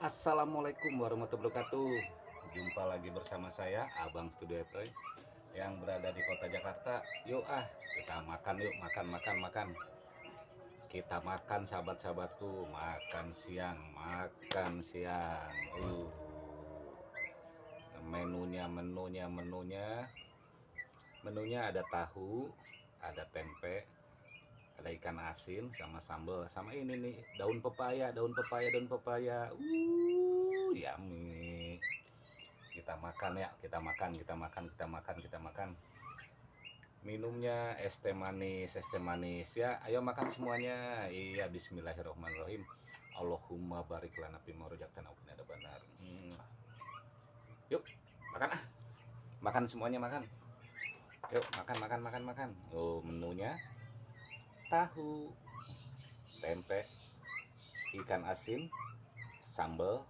Assalamualaikum warahmatullahi wabarakatuh. Jumpa lagi bersama saya Abang Studio Toy Yang berada di kota Jakarta. Yuk ah kita makan yuk Makan makan makan. Kita makan sahabat-sahabatku. Makan siang Makan siang. Uh. Menunya menunya menunya. Menunya ada tahu Ada tempe ada ikan asin sama sambal sama ini nih daun pepaya daun pepaya daun pepaya. Uh yummy. Kita makan ya kita makan kita makan kita makan kita makan. Minumnya es teh manis es teh manis ya. Ayo makan semuanya. Iya Bismillahirrahmanirrahim. Allahumma barik lana fi marojaktan ada benar hmm. yuk makan ah. Makan semuanya makan. Yuk makan makan makan makan. Oh menunya tahu. Tempe ikan asin sambal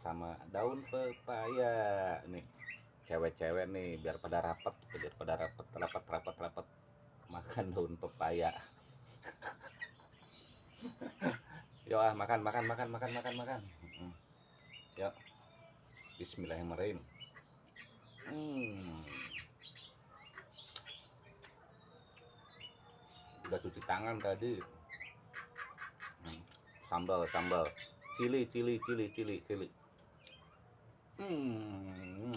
sama daun pepaya. Nih cewek-cewek nih biar pada rapat biar pada rapat rapat rapat rapat makan daun pepaya. Yuk ah makan makan makan makan makan makan. Yuk Bismillahirrahmanirrahim. Hmm. Udah cuci tangan tadi hmm. sambal sambal cili cili cili cili cili hmm.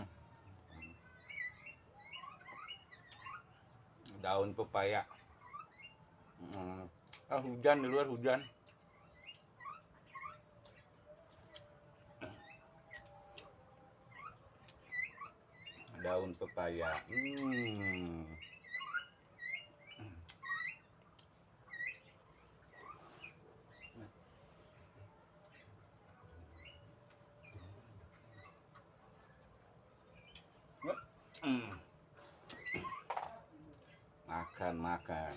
daun pepaya hmm. ah hujan di luar hujan daun pepaya hmm. Makan, makan.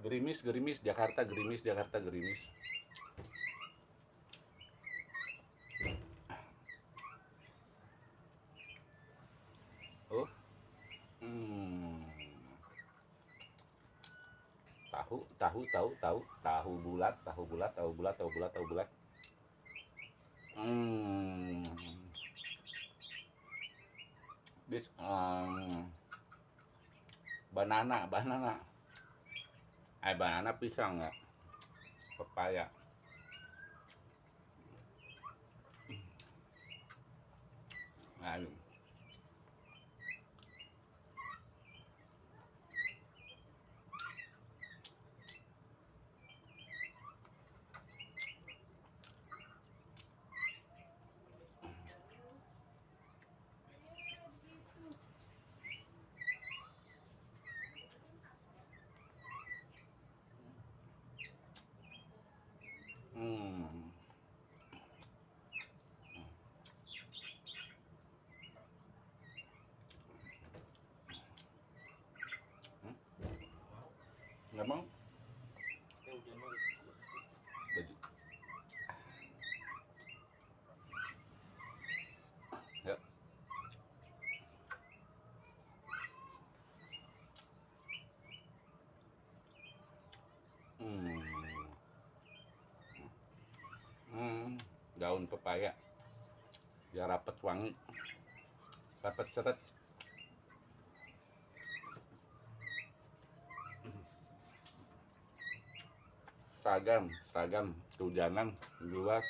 Gerimis, gerimis, Jakarta, gerimis, Jakarta, gerimis. Oh. Hmm. Tahu, tahu, tahu, tahu, tahu bulat, tahu bulat, tahu bulat, tahu bulat, tahu bulat. This um, banana banana. Eh banana pisang ya. Pepaya Aduh. Hmm. Hmm? Baju. Ya. Hmm. Hmm, daun pepaya biar rapet wangi rapet seret seragam seragam kehujanan luar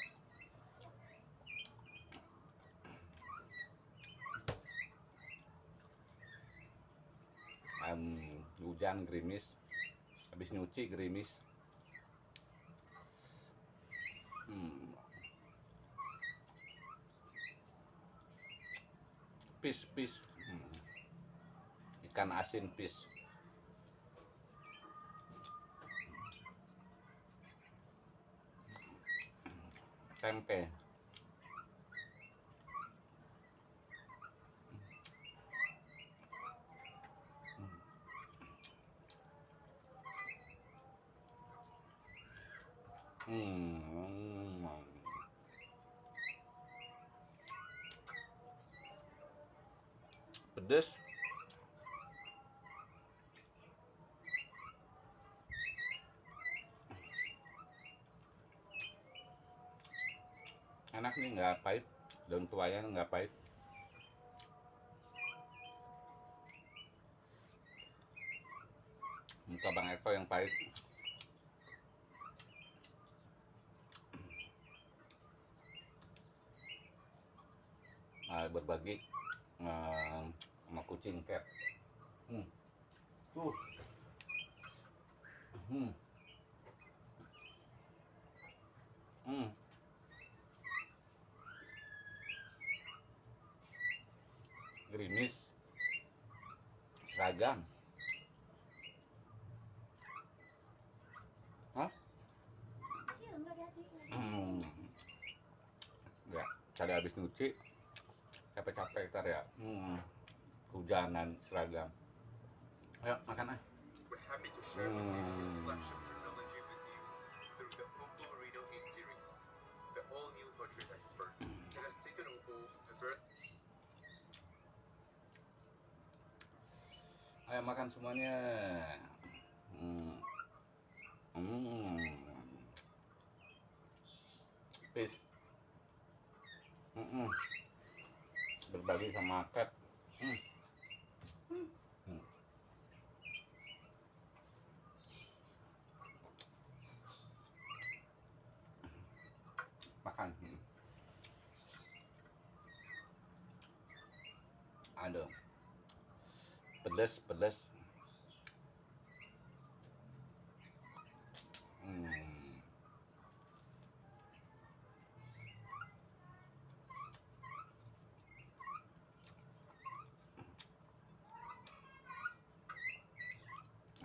um, hujan gerimis. Habis nyuci gerimis. Hmm. pis pis. Hmm. ikan asin pis tempe Hmm. Pedes. enak nih nggak pahit daun tuanya nggak pahit. Muka bang Eko yang pahit. Nah, berbagi eh, sama kucing cat hmm. tuh hmm. Hmm. gerimis seragam Hah? Hmm. Ya, tadi habis nyuci capek-capek ntar ya. Hmm. Hujanan seragam. Ayo makan ah. Hmm. flagship technology with you through the Oppo Reno 8 series, the all-new portrait expert. Ayo makan semuanya. Hmm. Hmm. Peace. Hmm. Berbagi sama cat. Hmm. Hmm. Makan. Hmm. Aduh pedas pedas hmm.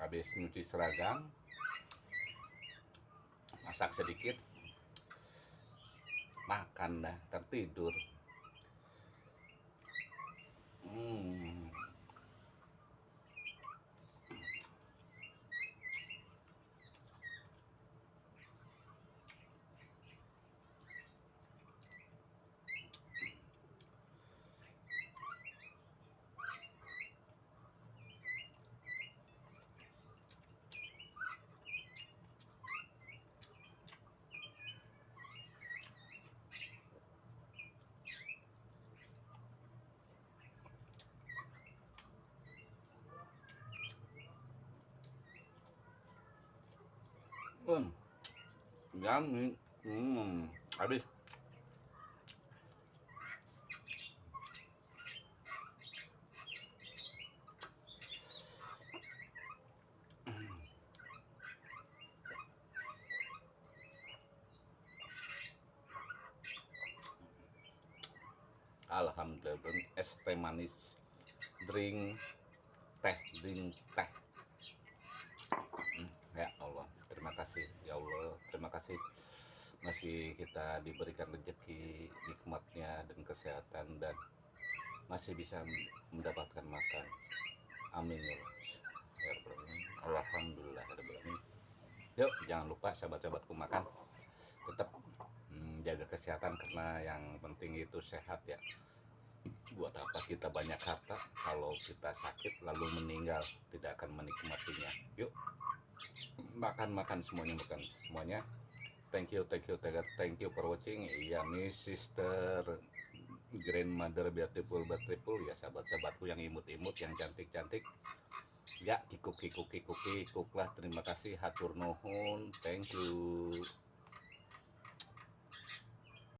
habis nyuci seragam masak sedikit makan dah tertidur hmm. Hmm. Yummy. Hmm. Habis. Alhamdulillah es teh manis drink teh drink teh Hmm, ya Allah terima kasih ya Allah kasih masih kita diberikan rezeki nikmatnya dan kesehatan dan masih bisa mendapatkan makan. Amin ya Ya. Alhamdulillah ya yuk jangan lupa sahabat-sahabatku makan. Tetap hmm, jaga kesehatan karena yang penting itu sehat ya. Buat apa kita banyak harta? Kalau kita sakit lalu meninggal tidak akan menikmatinya. Yuk makan makan semuanya makan semuanya thank you thank you thank you, thank you for watching. Iya nih sister grandmother beautiful beautiful ya sahabat sahabatku yang imut imut yang cantik cantik ya kikuk kikuk kikuk kikuk terima kasih. Hatur nuhun. Thank you